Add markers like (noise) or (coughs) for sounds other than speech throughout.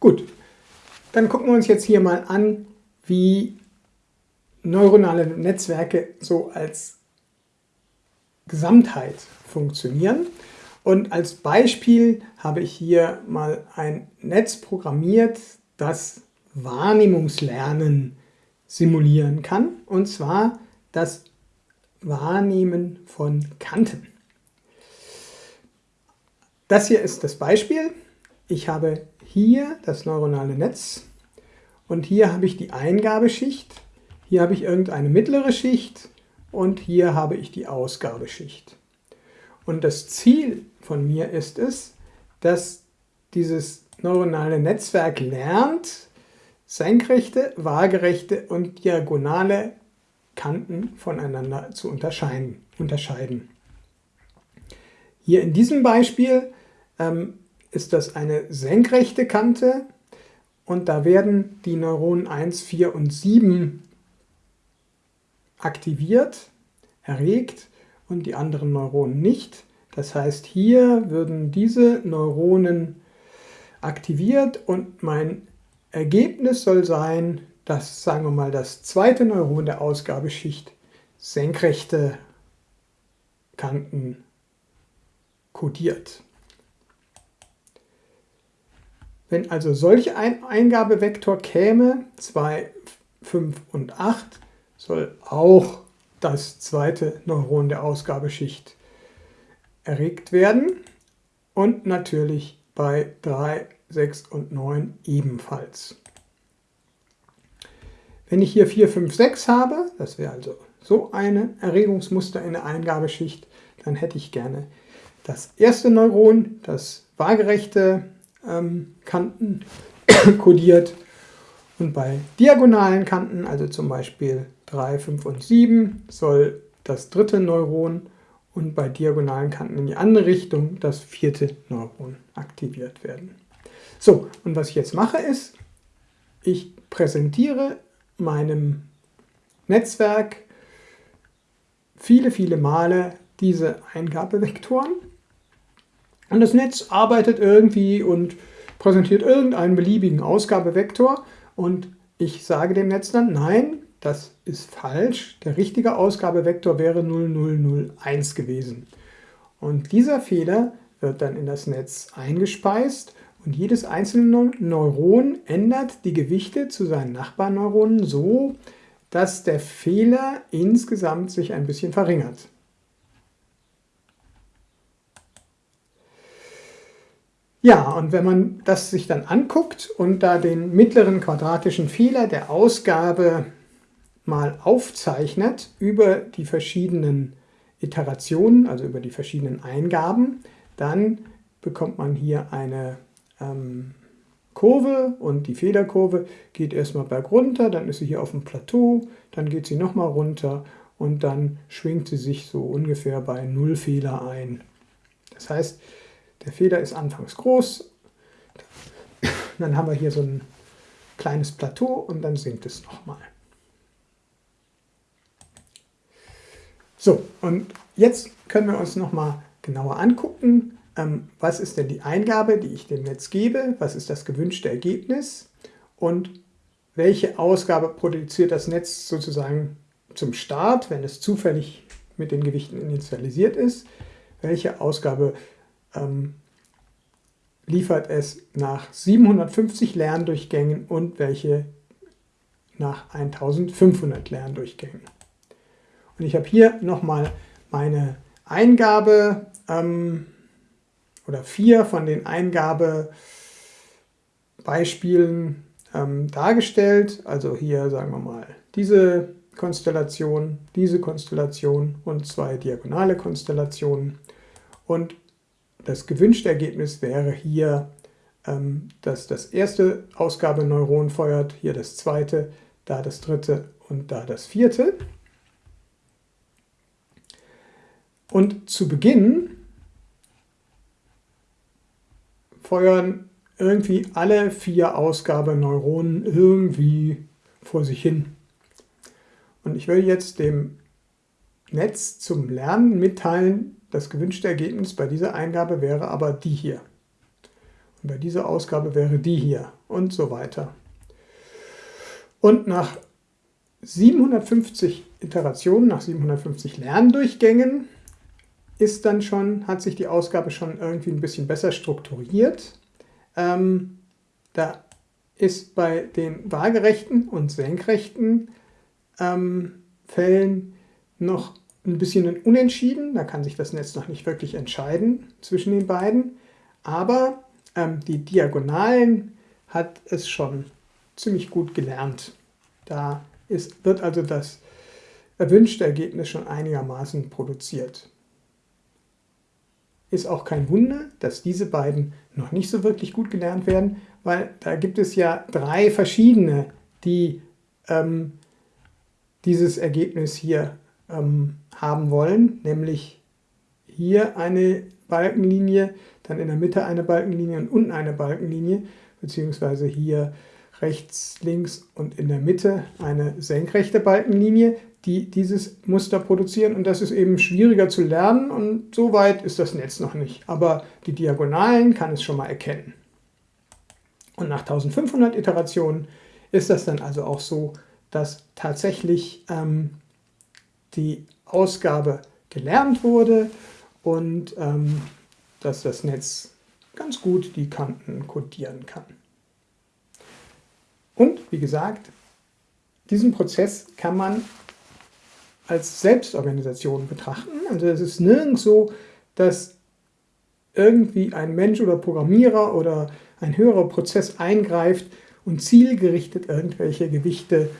Gut, dann gucken wir uns jetzt hier mal an, wie neuronale Netzwerke so als Gesamtheit funktionieren. Und als Beispiel habe ich hier mal ein Netz programmiert, das Wahrnehmungslernen simulieren kann, und zwar das Wahrnehmen von Kanten. Das hier ist das Beispiel. Ich habe hier das neuronale Netz und hier habe ich die Eingabeschicht, hier habe ich irgendeine mittlere Schicht und hier habe ich die Ausgabeschicht. Und das Ziel von mir ist es, dass dieses neuronale Netzwerk lernt, senkrechte, waagerechte und diagonale Kanten voneinander zu unterscheiden. Hier in diesem Beispiel ähm, ist das eine senkrechte Kante und da werden die Neuronen 1, 4 und 7 aktiviert, erregt und die anderen Neuronen nicht. Das heißt, hier würden diese Neuronen aktiviert und mein Ergebnis soll sein, dass, sagen wir mal, das zweite Neuron der Ausgabeschicht senkrechte Kanten kodiert. Wenn also solch ein Eingabevektor käme, 2, 5 und 8, soll auch das zweite Neuron der Ausgabeschicht erregt werden und natürlich bei 3, 6 und 9 ebenfalls. Wenn ich hier 4, 5, 6 habe, das wäre also so ein Erregungsmuster in der Eingabeschicht, dann hätte ich gerne das erste Neuron, das waagerechte ähm, Kanten (coughs) kodiert und bei diagonalen Kanten, also zum Beispiel 3, 5 und 7, soll das dritte Neuron und bei diagonalen Kanten in die andere Richtung das vierte Neuron aktiviert werden. So, und was ich jetzt mache ist, ich präsentiere meinem Netzwerk viele, viele Male diese Eingabevektoren und das Netz arbeitet irgendwie und präsentiert irgendeinen beliebigen Ausgabevektor und ich sage dem Netz dann, nein, das ist falsch, der richtige Ausgabevektor wäre 0001 gewesen. Und dieser Fehler wird dann in das Netz eingespeist und jedes einzelne Neuron ändert die Gewichte zu seinen Nachbarneuronen so, dass der Fehler insgesamt sich ein bisschen verringert. Ja, und wenn man das sich dann anguckt und da den mittleren quadratischen Fehler der Ausgabe mal aufzeichnet über die verschiedenen Iterationen, also über die verschiedenen Eingaben, dann bekommt man hier eine ähm, Kurve und die Fehlerkurve geht erstmal bergunter, dann ist sie hier auf dem Plateau, dann geht sie nochmal runter und dann schwingt sie sich so ungefähr bei Null Fehler ein. Das heißt, der Feder ist anfangs groß, dann haben wir hier so ein kleines Plateau und dann sinkt es nochmal. So, und jetzt können wir uns nochmal genauer angucken, ähm, was ist denn die Eingabe, die ich dem Netz gebe, was ist das gewünschte Ergebnis? Und welche Ausgabe produziert das Netz sozusagen zum Start, wenn es zufällig mit den Gewichten initialisiert ist, welche Ausgabe ähm, liefert es nach 750 Lerndurchgängen und welche nach 1500 Lerndurchgängen. Und ich habe hier nochmal meine Eingabe ähm, oder vier von den Eingabebeispielen ähm, dargestellt. Also hier sagen wir mal diese Konstellation, diese Konstellation und zwei diagonale Konstellationen. Und das gewünschte Ergebnis wäre hier, ähm, dass das erste Ausgabeneuron feuert, hier das zweite, da das dritte und da das vierte. Und zu Beginn feuern irgendwie alle vier Ausgabeneuronen irgendwie vor sich hin. Und ich will jetzt dem Netz zum Lernen mitteilen, das gewünschte Ergebnis bei dieser Eingabe wäre aber die hier. Und bei dieser Ausgabe wäre die hier und so weiter. Und nach 750 Iterationen, nach 750 Lerndurchgängen ist dann schon, hat sich die Ausgabe schon irgendwie ein bisschen besser strukturiert. Ähm, da ist bei den waagerechten und senkrechten ähm, Fällen noch ein bisschen ein Unentschieden. Da kann sich das Netz noch nicht wirklich entscheiden zwischen den beiden. Aber ähm, die Diagonalen hat es schon ziemlich gut gelernt. Da ist, wird also das erwünschte Ergebnis schon einigermaßen produziert. Ist auch kein Wunder, dass diese beiden noch nicht so wirklich gut gelernt werden, weil da gibt es ja drei verschiedene, die ähm, dieses Ergebnis hier ähm, haben wollen, nämlich hier eine Balkenlinie, dann in der Mitte eine Balkenlinie und unten eine Balkenlinie, beziehungsweise hier rechts, links und in der Mitte eine senkrechte Balkenlinie, die dieses Muster produzieren und das ist eben schwieriger zu lernen und so weit ist das Netz noch nicht. Aber die Diagonalen kann es schon mal erkennen. Und nach 1500 Iterationen ist das dann also auch so, dass tatsächlich ähm, die Ausgabe gelernt wurde und ähm, dass das Netz ganz gut die Kanten kodieren kann. Und wie gesagt, diesen Prozess kann man als Selbstorganisation betrachten. Also es ist nirgends so, dass irgendwie ein Mensch oder Programmierer oder ein höherer Prozess eingreift und zielgerichtet irgendwelche Gewichte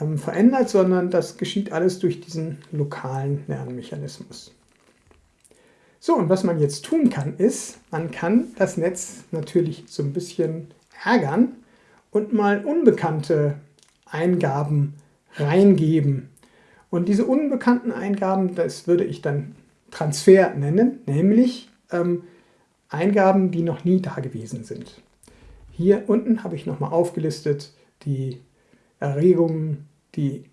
ähm, verändert, sondern das geschieht alles durch diesen lokalen Lernmechanismus. So, und was man jetzt tun kann, ist, man kann das Netz natürlich so ein bisschen ärgern und mal unbekannte Eingaben reingeben. Und diese unbekannten Eingaben, das würde ich dann Transfer nennen, nämlich ähm, Eingaben, die noch nie da gewesen sind. Hier unten habe ich nochmal aufgelistet die Erregungen, die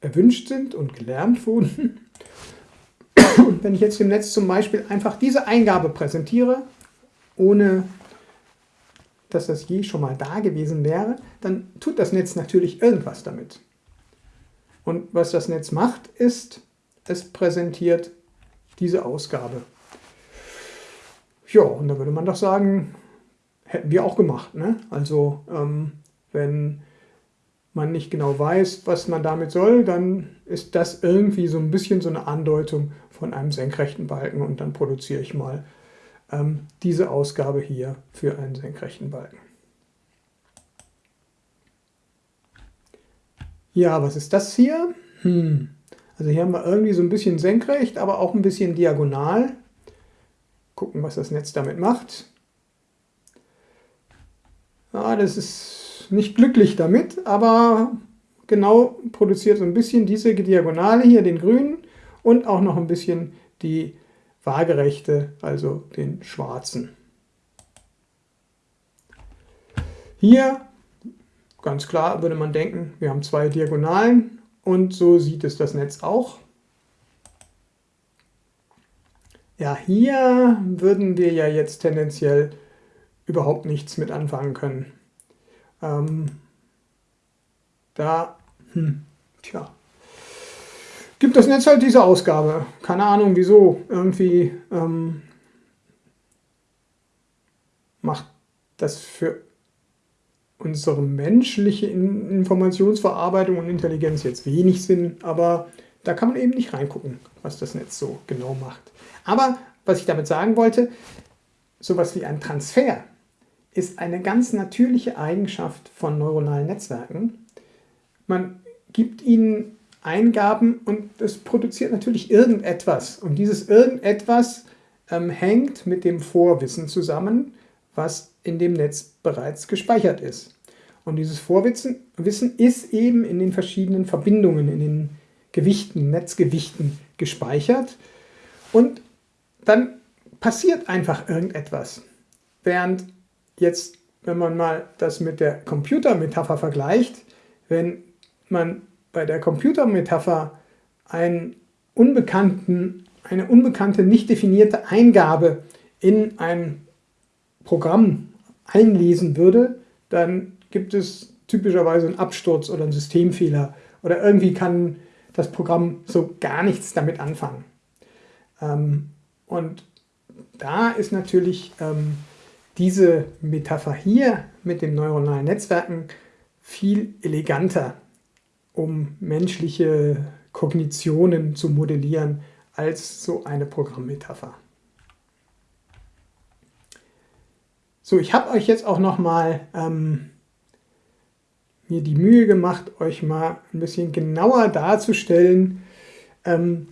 erwünscht sind und gelernt wurden. Und wenn ich jetzt dem Netz zum Beispiel einfach diese Eingabe präsentiere, ohne dass das je schon mal da gewesen wäre, dann tut das Netz natürlich irgendwas damit. Und was das Netz macht, ist, es präsentiert diese Ausgabe. Ja, und da würde man doch sagen, hätten wir auch gemacht. Ne? Also ähm, wenn man nicht genau weiß, was man damit soll, dann ist das irgendwie so ein bisschen so eine Andeutung von einem senkrechten Balken und dann produziere ich mal ähm, diese Ausgabe hier für einen senkrechten Balken. Ja, was ist das hier? Hm. Also hier haben wir irgendwie so ein bisschen senkrecht, aber auch ein bisschen diagonal. Gucken, was das Netz damit macht. Ja, das ist nicht glücklich damit, aber genau produziert so ein bisschen diese Diagonale hier, den grünen, und auch noch ein bisschen die waagerechte, also den schwarzen. Hier, ganz klar, würde man denken, wir haben zwei Diagonalen und so sieht es das Netz auch. Ja, hier würden wir ja jetzt tendenziell überhaupt nichts mit anfangen können. Ähm, da, hm, tja, gibt das Netz halt diese Ausgabe. Keine Ahnung wieso. Irgendwie ähm, macht das für unsere menschliche Informationsverarbeitung und Intelligenz jetzt wenig Sinn, aber da kann man eben nicht reingucken, was das Netz so genau macht. Aber was ich damit sagen wollte, sowas wie ein Transfer ist eine ganz natürliche Eigenschaft von neuronalen Netzwerken. Man gibt ihnen Eingaben und es produziert natürlich irgendetwas. Und dieses irgendetwas ähm, hängt mit dem Vorwissen zusammen, was in dem Netz bereits gespeichert ist. Und dieses Vorwissen Wissen ist eben in den verschiedenen Verbindungen, in den Gewichten, Netzgewichten gespeichert. Und dann passiert einfach irgendetwas. Während jetzt, wenn man mal das mit der Computermetapher vergleicht, wenn man bei der Computermetapher einen unbekannten, eine unbekannte, nicht definierte Eingabe in ein Programm einlesen würde, dann gibt es typischerweise einen Absturz oder einen Systemfehler oder irgendwie kann das Programm so gar nichts damit anfangen. Ähm, und da ist natürlich ähm, diese Metapher hier mit den neuronalen Netzwerken viel eleganter, um menschliche Kognitionen zu modellieren, als so eine Programmmetapher. So, ich habe euch jetzt auch nochmal ähm, mir die Mühe gemacht, euch mal ein bisschen genauer darzustellen, ähm,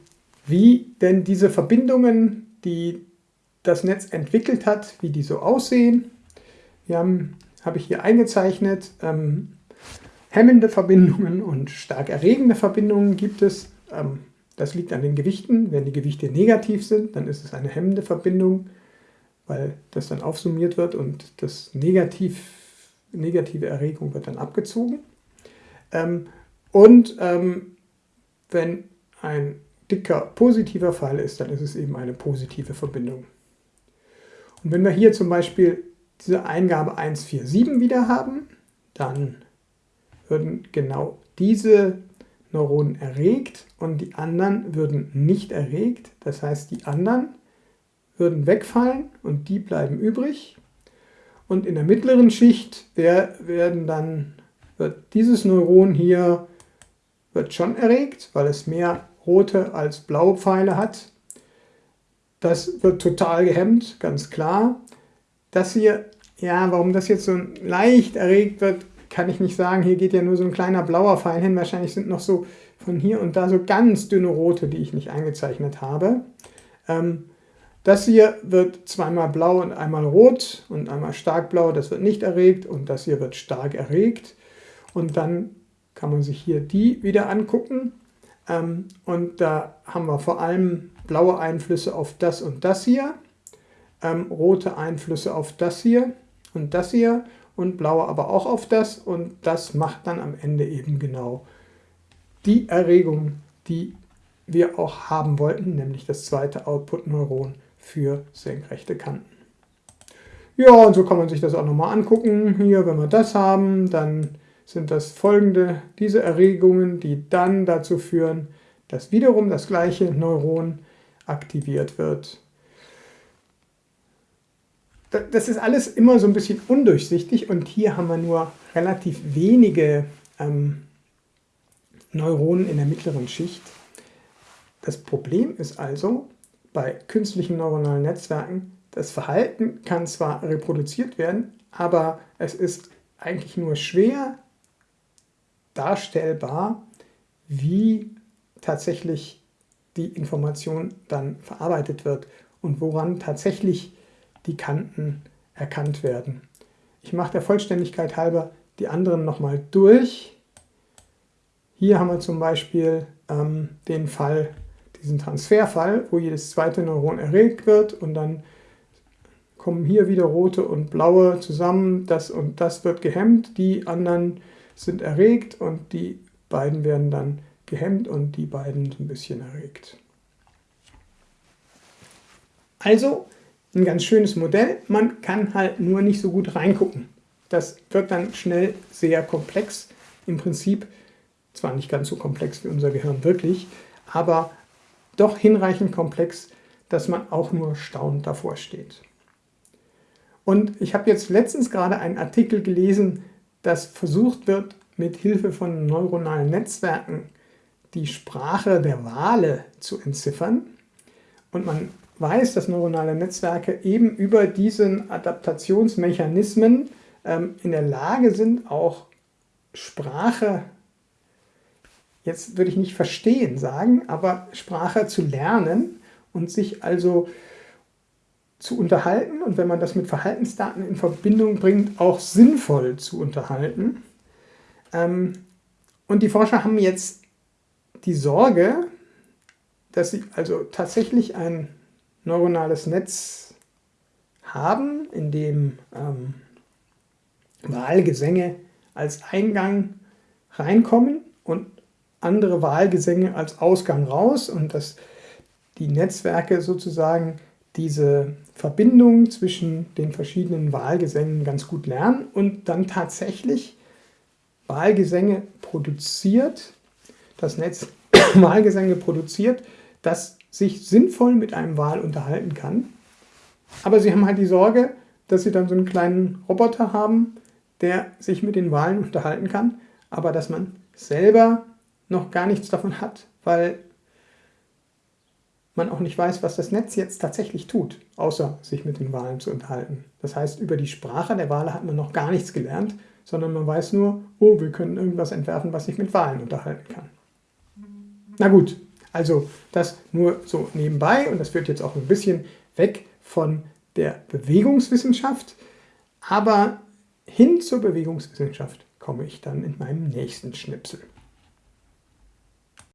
wie denn diese Verbindungen, die das Netz entwickelt hat, wie die so aussehen. Wir haben, habe ich hier eingezeichnet, ähm, hemmende Verbindungen und stark erregende Verbindungen gibt es. Ähm, das liegt an den Gewichten. Wenn die Gewichte negativ sind, dann ist es eine hemmende Verbindung, weil das dann aufsummiert wird und das negativ, negative Erregung wird dann abgezogen. Ähm, und ähm, wenn ein dicker positiver Fall ist, dann ist es eben eine positive Verbindung. Und wenn wir hier zum Beispiel diese Eingabe 147 wieder haben, dann würden genau diese Neuronen erregt und die anderen würden nicht erregt. Das heißt, die anderen würden wegfallen und die bleiben übrig. Und in der mittleren Schicht werden dann, wird dieses Neuron hier wird schon erregt, weil es mehr rote als blaue Pfeile hat. Das wird total gehemmt, ganz klar. Das hier, ja, warum das jetzt so leicht erregt wird, kann ich nicht sagen. Hier geht ja nur so ein kleiner blauer Pfeil hin. Wahrscheinlich sind noch so von hier und da so ganz dünne rote, die ich nicht eingezeichnet habe. Ähm, das hier wird zweimal blau und einmal rot und einmal stark blau. Das wird nicht erregt und das hier wird stark erregt. Und dann kann man sich hier die wieder angucken. Ähm, und da haben wir vor allem blaue Einflüsse auf das und das hier, ähm, rote Einflüsse auf das hier und das hier und blaue aber auch auf das und das macht dann am Ende eben genau die Erregung, die wir auch haben wollten, nämlich das zweite Output-Neuron für senkrechte Kanten. Ja, und so kann man sich das auch nochmal angucken. Hier, wenn wir das haben, dann sind das folgende, diese Erregungen, die dann dazu führen, dass wiederum das gleiche Neuron aktiviert wird. Das ist alles immer so ein bisschen undurchsichtig und hier haben wir nur relativ wenige ähm, Neuronen in der mittleren Schicht. Das Problem ist also, bei künstlichen neuronalen Netzwerken, das Verhalten kann zwar reproduziert werden, aber es ist eigentlich nur schwer darstellbar, wie tatsächlich die Information dann verarbeitet wird und woran tatsächlich die Kanten erkannt werden. Ich mache der Vollständigkeit halber die anderen nochmal durch. Hier haben wir zum Beispiel ähm, den Fall, diesen Transferfall, wo jedes zweite Neuron erregt wird und dann kommen hier wieder rote und blaue zusammen, das und das wird gehemmt, die anderen sind erregt und die beiden werden dann gehemmt und die beiden ein bisschen erregt. Also ein ganz schönes Modell, man kann halt nur nicht so gut reingucken. Das wird dann schnell sehr komplex. Im Prinzip zwar nicht ganz so komplex wie unser Gehirn wirklich, aber doch hinreichend komplex, dass man auch nur staunend davor steht. Und ich habe jetzt letztens gerade einen Artikel gelesen, dass versucht wird, mit Hilfe von neuronalen Netzwerken die Sprache der Wale zu entziffern. Und man weiß, dass neuronale Netzwerke eben über diesen Adaptationsmechanismen ähm, in der Lage sind, auch Sprache, jetzt würde ich nicht verstehen sagen, aber Sprache zu lernen und sich also zu unterhalten und wenn man das mit Verhaltensdaten in Verbindung bringt, auch sinnvoll zu unterhalten. Ähm, und die Forscher haben jetzt die Sorge, dass sie also tatsächlich ein neuronales Netz haben, in dem ähm, Wahlgesänge als Eingang reinkommen und andere Wahlgesänge als Ausgang raus und dass die Netzwerke sozusagen diese Verbindung zwischen den verschiedenen Wahlgesängen ganz gut lernen und dann tatsächlich Wahlgesänge produziert, das Netz (coughs) Wahlgesänge produziert, das sich sinnvoll mit einem Wahl unterhalten kann. Aber sie haben halt die Sorge, dass sie dann so einen kleinen Roboter haben, der sich mit den Wahlen (laughs) unterhalten kann, aber dass man selber noch gar nichts davon hat, weil man auch nicht weiß, was das Netz jetzt tatsächlich tut, außer sich mit den Wahlen zu unterhalten. Das heißt, über die Sprache der Wale hat man noch gar nichts gelernt, sondern man weiß nur, oh, wir können irgendwas entwerfen, was sich mit Wahlen unterhalten kann. Na gut, also das nur so nebenbei und das führt jetzt auch ein bisschen weg von der Bewegungswissenschaft, aber hin zur Bewegungswissenschaft komme ich dann in meinem nächsten Schnipsel.